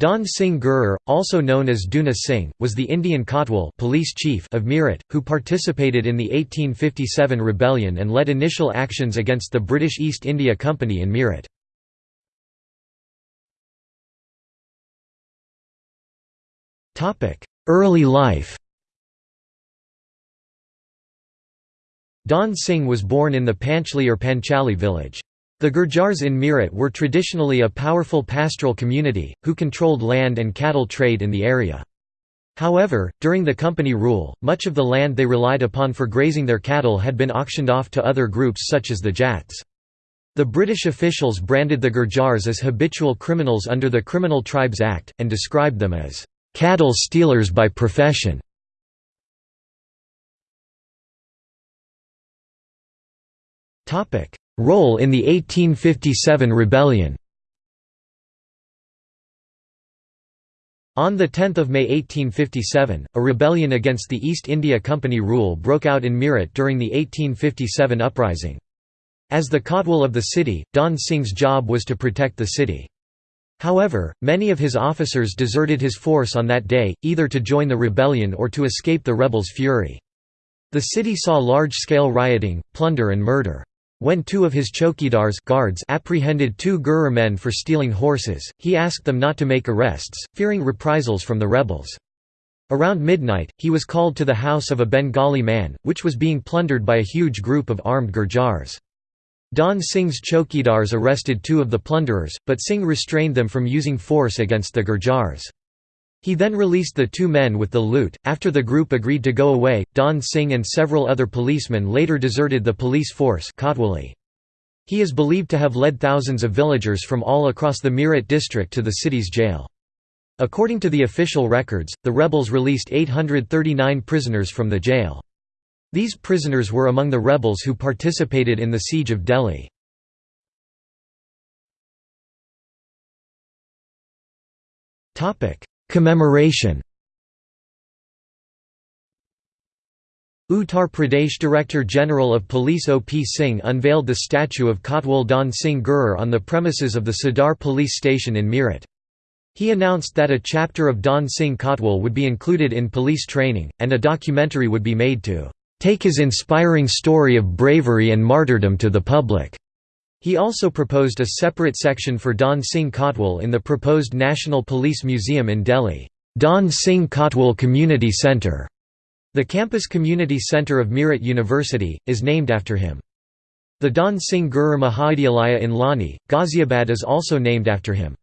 Dhan Singh Gurjar, also known as Dhanna Singh, was the Indian Kotwal police chief of Meerut, who participated in the 1857 rebellion and led initial actions against the British East India Company in Meerut. Early life Dhan Singh was born in the Panchli or Panchali village. The Gurjars in Meerut were traditionally a powerful pastoral community, who controlled land and cattle trade in the area. However, during the company rule, much of the land they relied upon for grazing their cattle had been auctioned off to other groups such as the Jats. The British officials branded the Gurjars as habitual criminals under the Criminal Tribes Act, and described them as cattle stealers by profession. Role in the 1857 rebellion On 10 May 1857, a rebellion against the East India Company rule broke out in Meerut during the 1857 uprising. As the Kotwal of the city, Dhan Singh's job was to protect the city. However, many of his officers deserted his force on that day, either to join the rebellion or to escape the rebels' fury. The city saw large-scale rioting, plunder and murder. When two of his chokidars guards apprehended two Gurjar men for stealing horses, he asked them not to make arrests, fearing reprisals from the rebels. Around midnight, he was called to the house of a Bengali man, which was being plundered by a huge group of armed Gurjars. Dhan Singh's chokidars arrested two of the plunderers, but Singh restrained them from using force against the Gurjars. He then released the two men with the loot. After the group agreed to go away, Dhan Singh and several other policemen later deserted the police force. He is believed to have led thousands of villagers from all across the Meerut district to the city's jail. According to the official records, the rebels released 839 prisoners from the jail. These prisoners were among the rebels who participated in the siege of Delhi. Topic: Commemoration Uttar Pradesh Director General of Police O. P. Singh unveiled the statue of Kotwal Dhan Singh Gurjar on the premises of the Sadar police station in Meerut. He announced that a chapter of Dhan Singh Kotwal would be included in police training, and a documentary would be made to "...take his inspiring story of bravery and martyrdom to the public." He also proposed a separate section for Dhan Singh Kotwal in the proposed National Police Museum in Delhi, Dhan Singh Kotwal Community Centre. The campus community centre of Meerut University, is named after him. The Dhan Singh Gurjar Mahavidyalaya in Loni, Ghaziabad is also named after him.